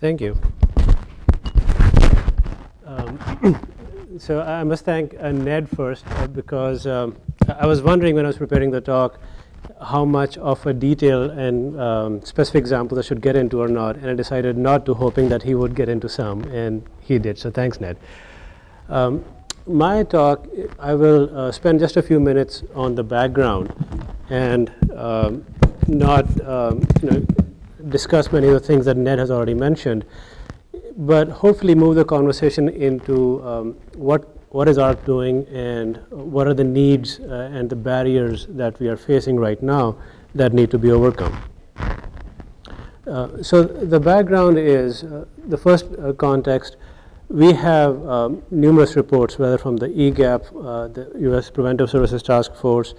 Thank you. Um, so I must thank uh, Ned first uh, because um, I was wondering when I was preparing the talk how much of a detail and um, specific examples I should get into or not, and I decided not to, hoping that he would get into some, and he did. So thanks, Ned. Um, my talk, I will uh, spend just a few minutes on the background and um, not um, you know, discuss many of the things that Ned has already mentioned, but hopefully move the conversation into um, what what is AHRQ doing and what are the needs uh, and the barriers that we are facing right now that need to be overcome. Uh, so the background is uh, the first uh, context we have um, numerous reports whether from the EGAPP, uh, the US Preventive Services Task Force,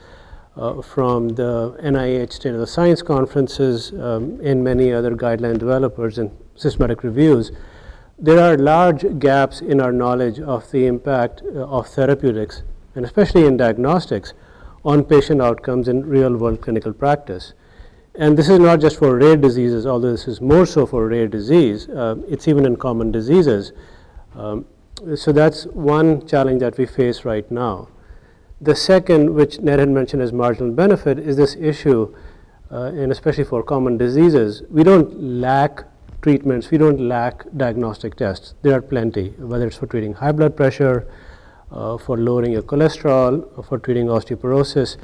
uh, from the NIH State of the Science conferences um, and many other guideline developers and systematic reviews there are large gaps in our knowledge of the impact uh, of therapeutics, and especially in diagnostics, on patient outcomes in real world clinical practice. And this is not just for rare diseases, although this is more so for rare disease, uh, it's even in common diseases. Um, so that's one challenge that we face right now. The second, which Ned had mentioned as marginal benefit, is this issue, uh, and especially for common diseases, we don't lack treatments, we don't lack diagnostic tests. There are plenty, whether it's for treating high blood pressure, uh, for lowering your cholesterol, for treating osteoporosis.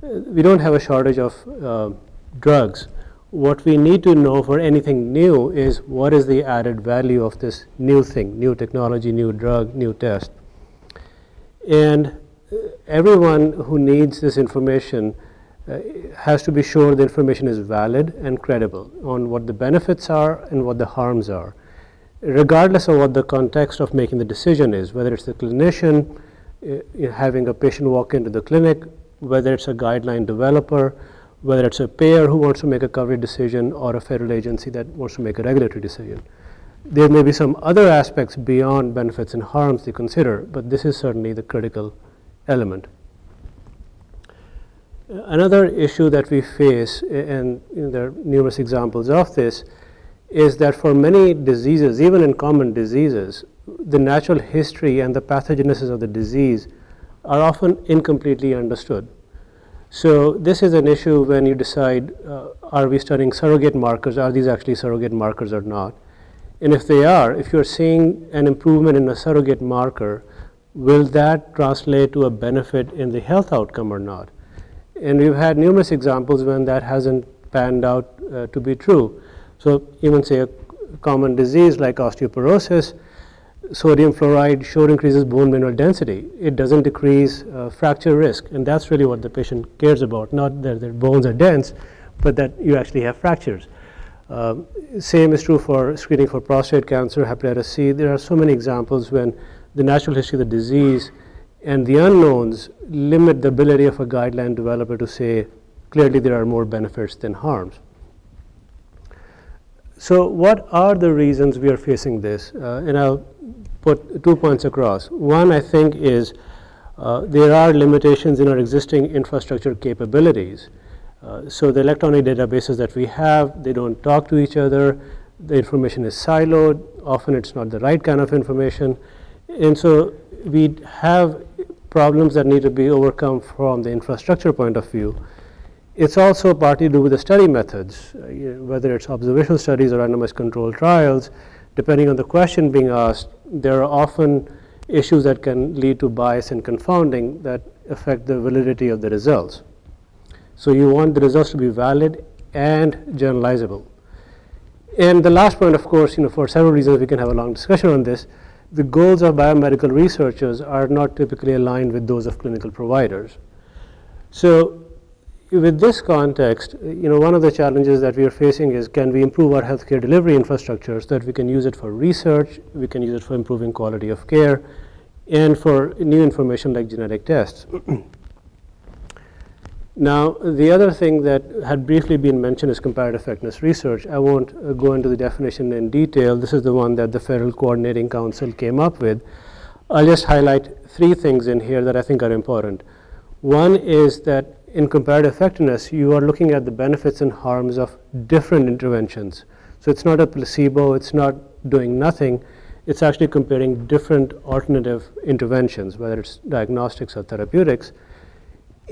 Uh, we don't have a shortage of uh, drugs. What we need to know for anything new is what is the added value of this new thing, new technology, new drug, new test. And everyone who needs this information uh, has to be sure the information is valid and credible on what the benefits are and what the harms are, regardless of what the context of making the decision is, whether it's the clinician uh, having a patient walk into the clinic, whether it's a guideline developer, whether it's a payer who wants to make a coverage decision or a federal agency that wants to make a regulatory decision. There may be some other aspects beyond benefits and harms to consider, but this is certainly the critical element. Another issue that we face, and there are numerous examples of this, is that for many diseases, even in common diseases, the natural history and the pathogenesis of the disease are often incompletely understood. So this is an issue when you decide, uh, are we studying surrogate markers, are these actually surrogate markers or not? And if they are, if you're seeing an improvement in a surrogate marker, will that translate to a benefit in the health outcome or not? And we've had numerous examples when that hasn't panned out uh, to be true. So even say a common disease like osteoporosis, sodium fluoride sure increases bone mineral density. It doesn't decrease uh, fracture risk, and that's really what the patient cares about, not that their bones are dense, but that you actually have fractures. Um, same is true for screening for prostate cancer, hepatitis C. There are so many examples when the natural history of the disease and the unknowns limit the ability of a guideline developer to say clearly there are more benefits than harms. So what are the reasons we are facing this? Uh, and I'll put two points across. One I think is uh, there are limitations in our existing infrastructure capabilities. Uh, so the electronic databases that we have, they don't talk to each other. The information is siloed. Often it's not the right kind of information. And so we have problems that need to be overcome from the infrastructure point of view. It's also partly to do with the study methods, uh, whether it's observational studies or randomized controlled trials. Depending on the question being asked, there are often issues that can lead to bias and confounding that affect the validity of the results. So you want the results to be valid and generalizable. And the last point, of course, you know, for several reasons, we can have a long discussion on this, the goals of biomedical researchers are not typically aligned with those of clinical providers. So with this context, you know, one of the challenges that we are facing is can we improve our healthcare delivery infrastructure so that we can use it for research, we can use it for improving quality of care, and for new information like genetic tests. Now, the other thing that had briefly been mentioned is comparative effectiveness research. I won't uh, go into the definition in detail. This is the one that the Federal Coordinating Council came up with. I'll just highlight three things in here that I think are important. One is that in comparative effectiveness, you are looking at the benefits and harms of different interventions. So it's not a placebo, it's not doing nothing, it's actually comparing different alternative interventions, whether it's diagnostics or therapeutics,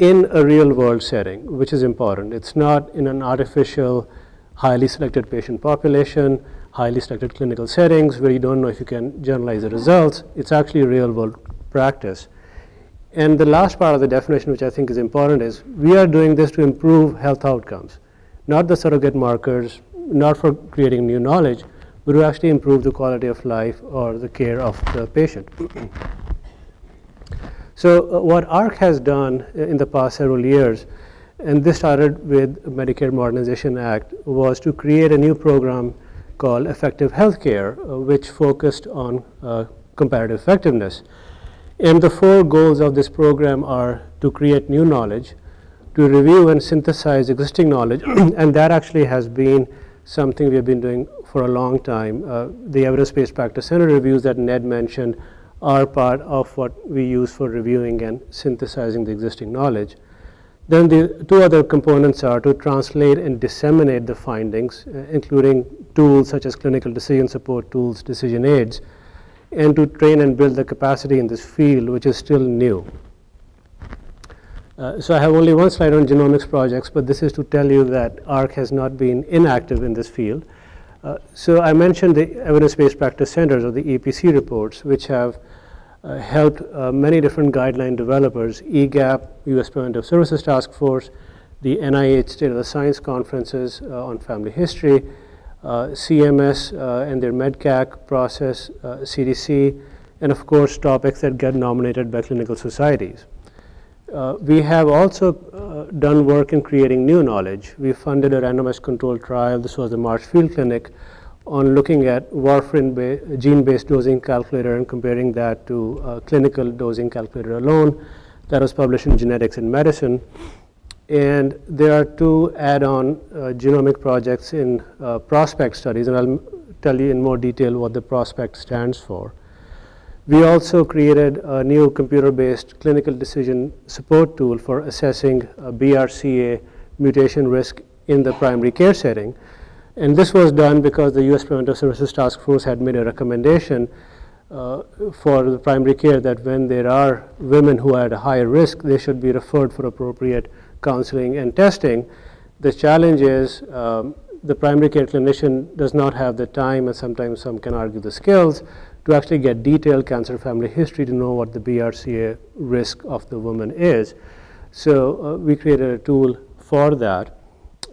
in a real world setting, which is important. It's not in an artificial, highly selected patient population, highly selected clinical settings where you don't know if you can generalize the results. It's actually real world practice. And the last part of the definition, which I think is important, is we are doing this to improve health outcomes, not the surrogate markers, not for creating new knowledge, but to actually improve the quality of life or the care of the patient. So uh, what AHRQ has done in the past several years, and this started with Medicare Modernization Act, was to create a new program called Effective Healthcare, uh, which focused on uh, comparative effectiveness. And the four goals of this program are to create new knowledge, to review and synthesize existing knowledge, and that actually has been something we have been doing for a long time. Uh, the evidence-based practice center reviews that Ned mentioned are part of what we use for reviewing and synthesizing the existing knowledge. Then the two other components are to translate and disseminate the findings, uh, including tools such as clinical decision support tools, decision aids, and to train and build the capacity in this field, which is still new. Uh, so I have only one slide on genomics projects, but this is to tell you that AHRQ has not been inactive in this field. Uh, so I mentioned the evidence-based practice centers or the EPC reports, which have uh, helped uh, many different guideline developers, EGAPP, U.S. Preventive Services Task Force, the NIH State of the Science conferences uh, on family history, uh, CMS and their MedCAC process, CDC, and of course topics that get nominated by clinical societies. Uh, we have also uh, done work in creating new knowledge. We funded a randomized controlled trial, this was the Marshfield Clinic, on looking at warfarin gene-based dosing calculator and comparing that to uh, clinical dosing calculator alone. That was published in Genetics and Medicine. And there are two add-on uh, genomic projects in uh, prospect studies, and I'll tell you in more detail what the prospect stands for. We also created a new computer-based clinical decision support tool for assessing BRCA mutation risk in the primary care setting. And this was done because the U.S. Preventive Services Task Force had made a recommendation uh, for the primary care that when there are women who are at a higher risk, they should be referred for appropriate counseling and testing. The challenge is um, the primary care clinician does not have the time and sometimes some can argue the skills to actually get detailed cancer family history to know what the BRCA risk of the woman is. So uh, we created a tool for that.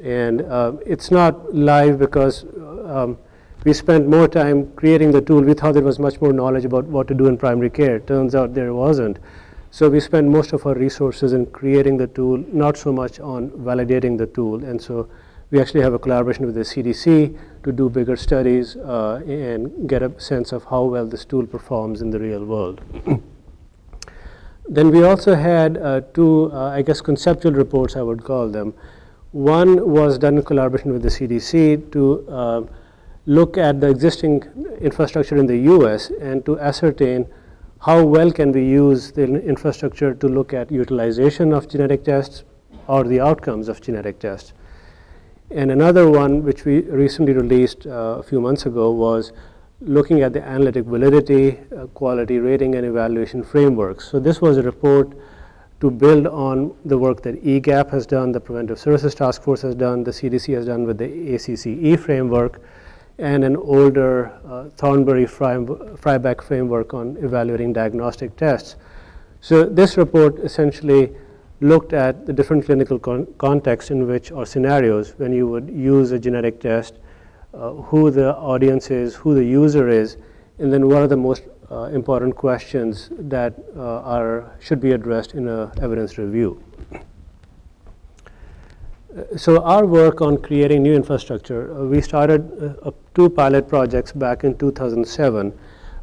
And uh, it's not live because uh, um, we spent more time creating the tool. We thought there was much more knowledge about what to do in primary care. Turns out there wasn't. So we spent most of our resources in creating the tool, not so much on validating the tool. And so we actually have a collaboration with the CDC to do bigger studies uh, and get a sense of how well this tool performs in the real world. then we also had uh, two, uh, I guess, conceptual reports, I would call them. One was done in collaboration with the CDC to uh, look at the existing infrastructure in the US and to ascertain how well can we use the infrastructure to look at utilization of genetic tests or the outcomes of genetic tests. And another one, which we recently released uh, a few months ago, was looking at the analytic validity, uh, quality rating, and evaluation frameworks. So this was a report to build on the work that EGAPP has done, the Preventive Services Task Force has done, the CDC has done with the ACCE framework, and an older uh, Thornbury Fryback framework on evaluating diagnostic tests. So this report essentially looked at the different clinical con contexts in which or scenarios when you would use a genetic test, uh, who the audience is, who the user is, and then what are the most uh, important questions that uh, are should be addressed in a evidence review. Uh, so our work on creating new infrastructure, uh, we started uh, two pilot projects back in 2007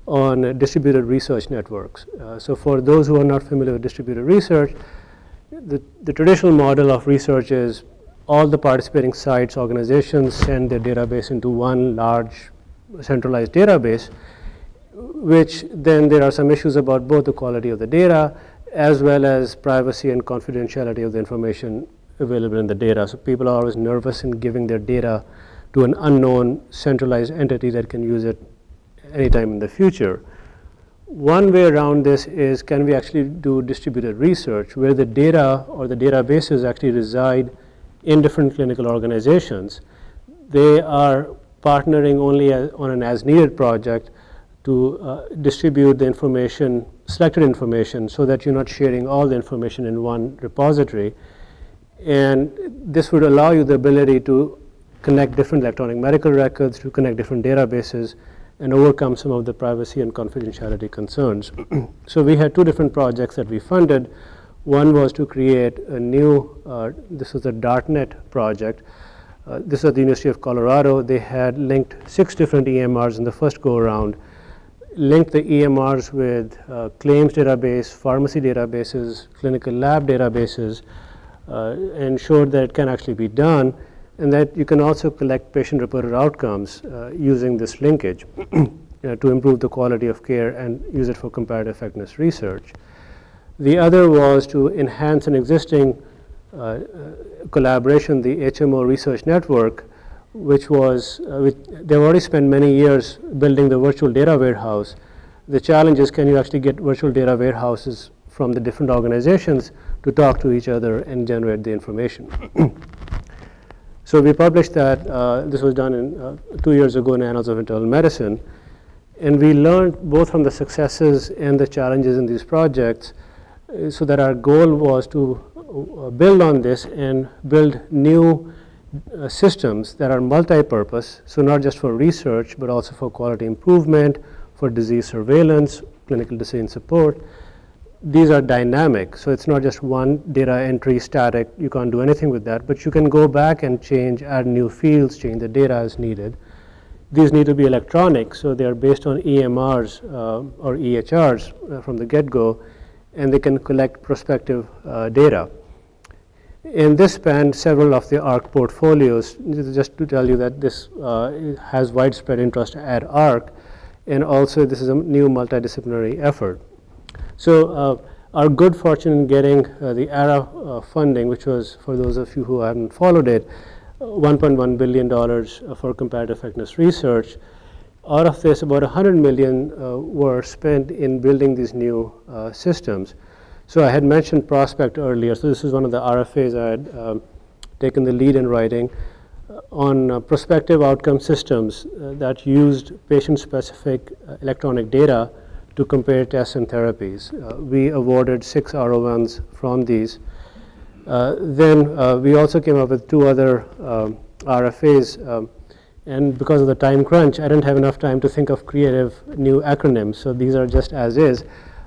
on distributed research networks. so for those who are not familiar with distributed research, the, the traditional model of research is all the participating sites, organizations send their database into one large centralized database, which then there are some issues about both the quality of the data as well as privacy and confidentiality of the information available in the data. So people are always nervous in giving their data to an unknown centralized entity that can use it anytime in the future. One way around this is can we actually do distributed research where the data or the databases actually reside in different clinical organizations. They are partnering only as, on an as needed project to uh, distribute the information, selected information, so that you're not sharing all the information in one repository. And this would allow you the ability to connect different electronic medical records, to connect different databases, and overcome some of the privacy and confidentiality concerns. so we had two different projects that we funded. One was to create a new, uh, this was a DARTnet project. Uh, this is at the University of Colorado. They had linked six different EMRs in the first go around, linked the EMRs with uh, claims database, pharmacy databases, clinical lab databases, uh, ensured that it can actually be done and that you can also collect patient-reported outcomes uh, using this linkage uh, to improve the quality of care and use it for comparative effectiveness research. The other was to enhance an existing uh, uh collaboration, the HMO Research Network, which was, uh, which they've already spent many years building the virtual data warehouse. The challenge is can you actually get virtual data warehouses from the different organizations to talk to each other and generate the information. So we published that, uh, this was done in, uh, two years ago in Annals of Internal Medicine, and we learned both from the successes and the challenges in these projects, uh, so that our goal was to uh, build on this and build new uh, systems that are multi-purpose, so not just for research, but also for quality improvement, for disease surveillance, clinical decision support, these are dynamic. So it's not just one data entry static. You can't do anything with that. But you can go back and change, add new fields, change the data as needed. These need to be electronic. So they are based on EMRs uh, or EHRs uh, from the get-go. And they can collect prospective uh, data. In this span, several of the AHRQ portfolios, just to tell you that this uh, has widespread interest at AHRQ. And also this is a new multidisciplinary effort. So uh, our good fortune in getting uh, the ARRA uh, funding, which was, for those of you who haven't followed it, $1.1 billion for comparative effectiveness research. Out of this, about 100 million uh, were spent in building these new uh, systems. So I had mentioned Prospect earlier. So this is one of the RFAs I had um, taken the lead in writing uh, on prospective outcome systems that used patient-specific electronic data to compare tests and therapies. Uh, we awarded six R01s from these. Uh, then uh, we also came up with two other um, RFAs. Um, and because of the time crunch, I didn't have enough time to think of creative new acronyms. So these are just as is.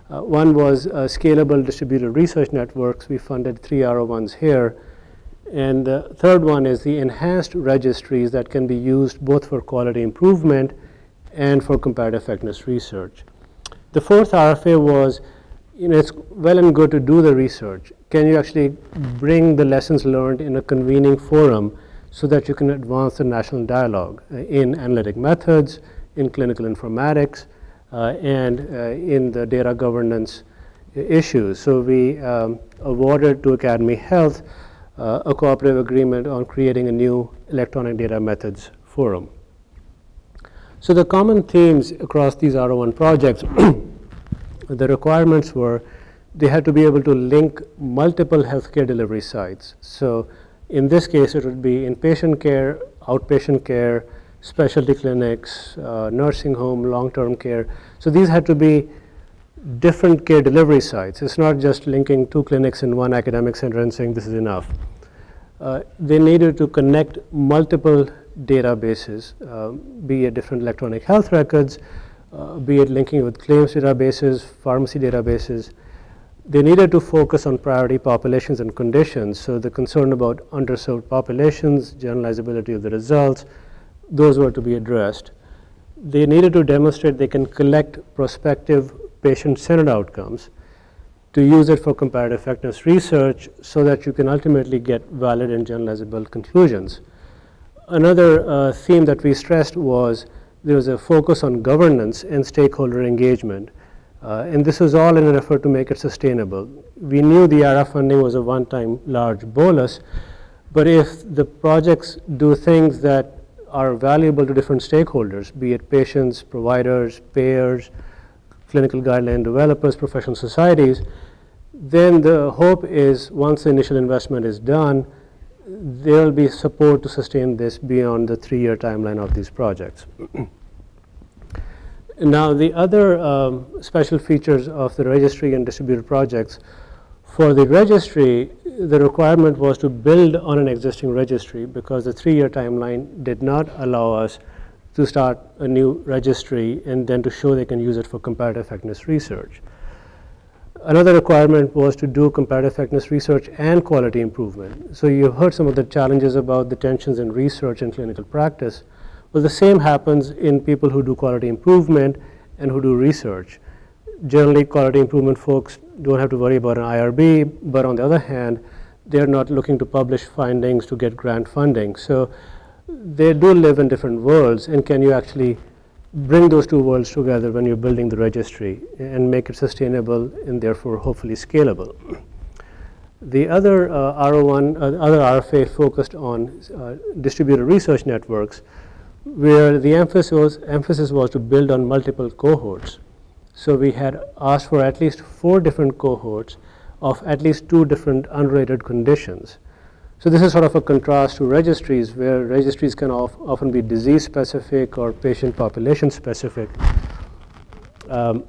Uh, one was uh, Scalable Distributed Research Networks. We funded three R01s here. And the third one is the enhanced registries that can be used both for quality improvement and for comparative effectiveness research. The fourth RFA was, you know, it's well and good to do the research. Can you actually bring the lessons learned in a convening forum so that you can advance the national dialogue uh, in analytic methods, in clinical informatics, uh, and uh, in the data governance issues. So we um, awarded to Academy Health uh, a cooperative agreement on creating a new electronic data methods forum. So the common themes across these R01 projects, the requirements were they had to be able to link multiple healthcare delivery sites. So in this case, it would be inpatient care, outpatient care, specialty clinics, uh, nursing home, long-term care. So these had to be different care delivery sites. It's not just linking two clinics in one academic center and saying this is enough. Uh, they needed to connect multiple databases, uh, be it different electronic health records, uh, be it linking with claims databases, pharmacy databases. They needed to focus on priority populations and conditions. So the concern about underserved populations, generalizability of the results, those were to be addressed. They needed to demonstrate they can collect prospective patient-centered outcomes to use it for comparative effectiveness research so that you can ultimately get valid and generalizable conclusions. Another uh, theme that we stressed was there was a focus on governance and stakeholder engagement. Uh, and this was all in an effort to make it sustainable. We knew the ARRA funding was a one-time large bolus, but if the projects do things that are valuable to different stakeholders, be it patients, providers, payers, clinical guideline developers, professional societies, then the hope is once the initial investment is done, there will be support to sustain this beyond the three-year timeline of these projects. now, the other um, special features of the registry and distributed projects, for the registry, the requirement was to build on an existing registry because the three-year timeline did not allow us to start a new registry and then to show they can use it for comparative effectiveness research. Another requirement was to do comparative effectiveness research and quality improvement. So you heard some of the challenges about the tensions in research and clinical practice. Well, the same happens in people who do quality improvement and who do research. Generally, quality improvement folks don't have to worry about an IRB, but on the other hand, they're not looking to publish findings to get grant funding. So they do live in different worlds, and can you actually bring those two worlds together when you're building the registry and make it sustainable and therefore hopefully scalable. The other uh, R01, uh, other RFA focused on uh, distributed research networks where the emphasis was, emphasis was to build on multiple cohorts. So we had asked for at least four different cohorts of at least two different unrelated conditions. So this is sort of a contrast to registries where registries can often be disease specific or patient population specific. Um,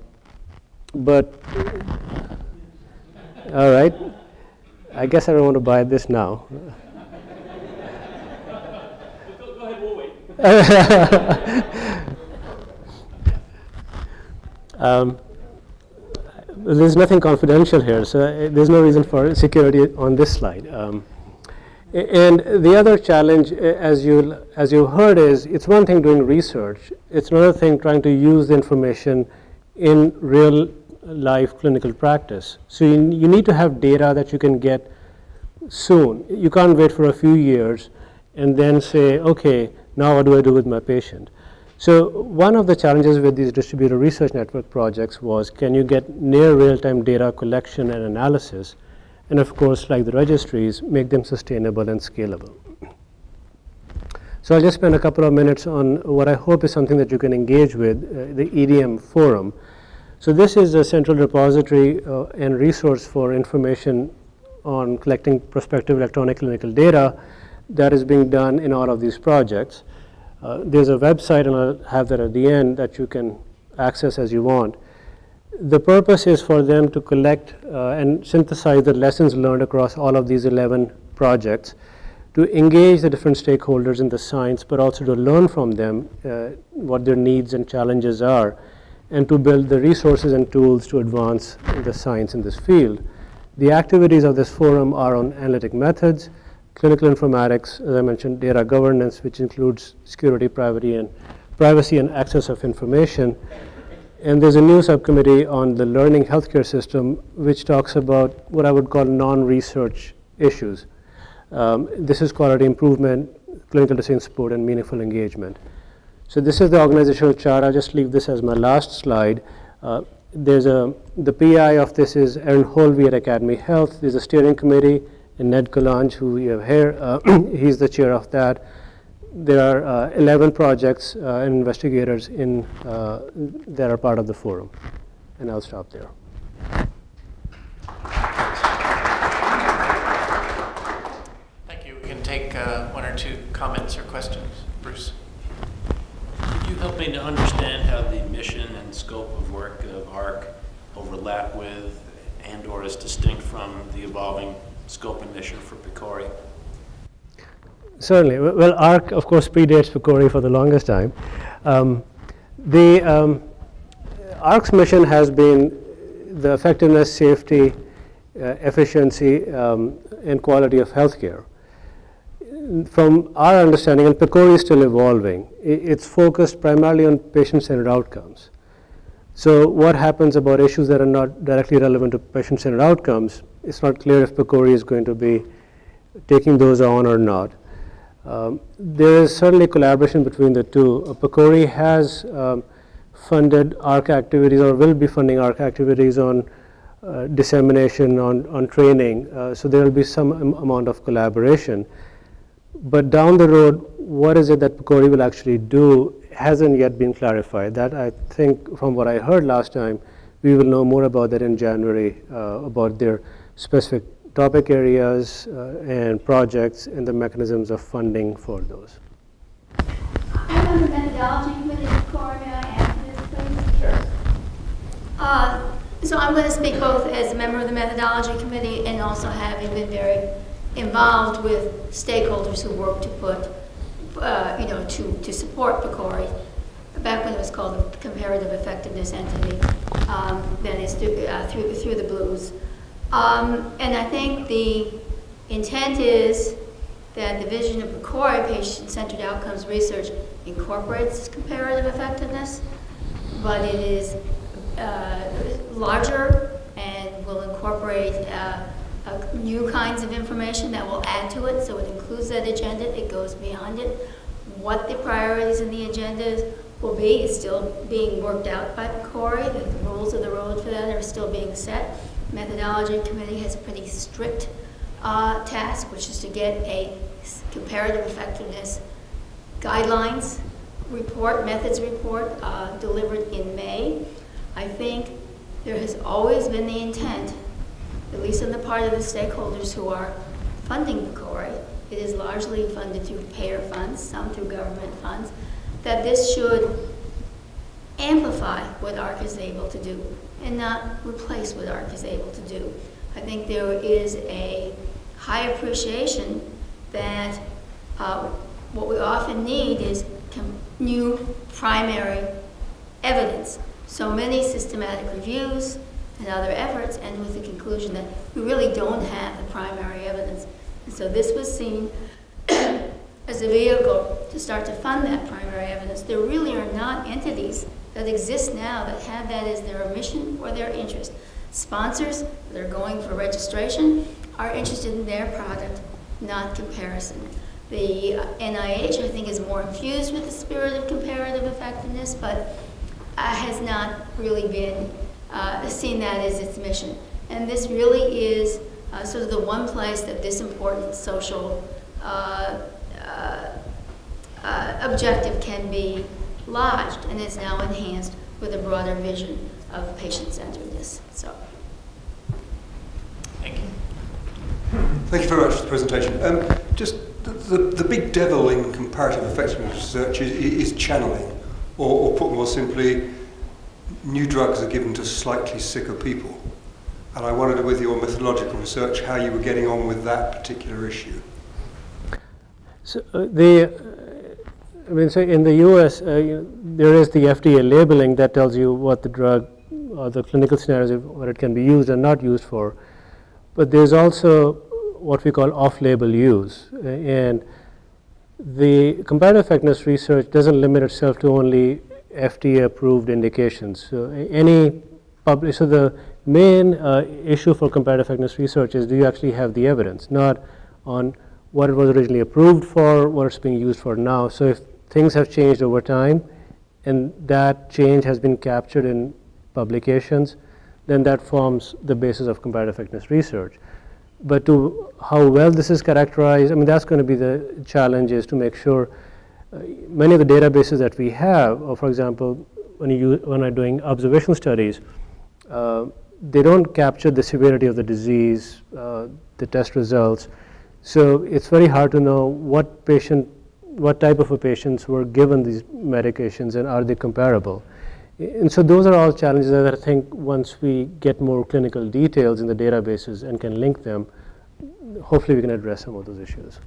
but, all right, I guess I don't want to buy this now. Um, there's nothing confidential here, so uh, there's no reason for security on this slide. Um, and the other challenge, as you as you heard, is it's one thing doing research. It's another thing trying to use the information in real life clinical practice. So you, you need to have data that you can get soon. You can't wait for a few years and then say, okay, now what do I do with my patient? So one of the challenges with these distributed research network projects was can you get near real-time data collection and analysis and of course, like the registries, make them sustainable and scalable. So I'll just spend a couple of minutes on what I hope is something that you can engage with, uh, the EDM forum. So this is a central repository uh, and resource for information on collecting prospective electronic clinical data that is being done in all of these projects. Uh, there's a website, and I'll have that at the end, that you can access as you want the purpose is for them to collect uh, and synthesize the lessons learned across all of these 11 projects to engage the different stakeholders in the science, but also to learn from them uh, what their needs and challenges are, and to build the resources and tools to advance the science in this field. The activities of this forum are on analytic methods, clinical informatics, as I mentioned, data governance, which includes security, privacy, and privacy and access of information, and there's a new subcommittee on the learning healthcare system, which talks about what I would call non-research issues. Um, this is quality improvement, clinical decision support, and meaningful engagement. So this is the organizational chart. I'll just leave this as my last slide. Uh, there's a, the PI of this is Erin Holve at Academy Health. There's a steering committee, and Ned Calonge, who you have here, uh, he's the chair of that there are uh, 11 projects uh, and investigators in, uh, that are part of the forum. And I'll stop there. Thank you. We can take uh, one or two comments or questions. Bruce. Could you help me to understand how the mission and scope of work of AHRQ overlap with and or is distinct from the evolving scope and mission for PCORI? Certainly. Well, AHRQ, of course, predates PCORI for the longest time. Um, the um, AHRQ's mission has been the effectiveness, safety, uh, efficiency, um, and quality of healthcare. From our understanding, and PCORI is still evolving, it's focused primarily on patient-centered outcomes. So what happens about issues that are not directly relevant to patient-centered outcomes, it's not clear if PCORI is going to be taking those on or not. Um, there is certainly collaboration between the two. Uh, PCORI has um, funded AHRQ activities or will be funding AHRQ activities on uh, dissemination, on, on training. Uh, so there will be some am amount of collaboration. But down the road, what is it that PCORI will actually do hasn't yet been clarified. That I think, from what I heard last time, we will know more about that in January, uh, about their specific topic areas uh, and projects and the mechanisms of funding for those. I'm the methodology committee, this, please? Sure. Uh, So I'm going to speak both as a member of the methodology committee and also having been very involved with stakeholders who work to put, uh, you know, to, to support PCORI, back when it was called the Comparative Effectiveness Entity, um, then it's through, uh, through, through the Blues. Um, And I think the intent is that the vision of PCORI, patient-centered outcomes research, incorporates comparative effectiveness, but it is uh, larger and will incorporate uh, uh, new kinds of information that will add to it, so it includes that agenda, it goes beyond it. What the priorities in the agenda will be is still being worked out by PCORI, the the rules of the road for that are still being set. Methodology committee has a pretty strict uh, task, which is to get a comparative effectiveness guidelines report, methods report, uh, delivered in May. I think there has always been the intent, at least on the part of the stakeholders who are funding PCORI, it is largely funded through payer funds, some through government funds, that this should amplify what AHRQ is able to do and not replace what AHRQ is able to do. I think there is a high appreciation that uh, what we often need is new primary evidence. So many systematic reviews and other efforts end with the conclusion that we really don't have the primary evidence. And so this was seen as a vehicle to start to fund that primary evidence. There really are not entities that exist now that have that as their mission or their interest. Sponsors that are going for registration are interested in their product, not comparison. The uh, NIH, I think, is more infused with the spirit of comparative effectiveness, but uh, has not really been uh, seen that as its mission. And this really is uh, sort of the one place that this important social uh, uh, uh, objective can be lodged and is now enhanced with a broader vision of patient-centeredness. So, Thank you. Thank you very much for the presentation. Um, just the, the, the big devil in comparative effectiveness research is, is channeling, or, or put more simply, new drugs are given to slightly sicker people. And I wondered with your methodological research how you were getting on with that particular issue. So uh, the, uh, I mean, so in the U.S., uh, you there is the FDA labeling that tells you what the drug the clinical scenarios what it can be used and not used for. But there's also what we call off-label use, and the comparative effectiveness research doesn't limit itself to only FDA-approved indications. So any public, so the main uh, issue for comparative effectiveness research is do you actually have the evidence, not on what it was originally approved for, what it's being used for now. So if things have changed over time and that change has been captured in publications, then that forms the basis of comparative effectiveness research. But to how well this is characterized, I mean, that's going to be the challenge is to make sure uh, many of the databases that we have, or for example, when you when I'm doing observational studies, uh, they don't capture the severity of the disease, uh, the test results. So it's very hard to know what patient, what type of patients were given these medications and are they comparable. And so those are all challenges that I think once we get more clinical details in the databases and can link them, hopefully we can address some of those issues.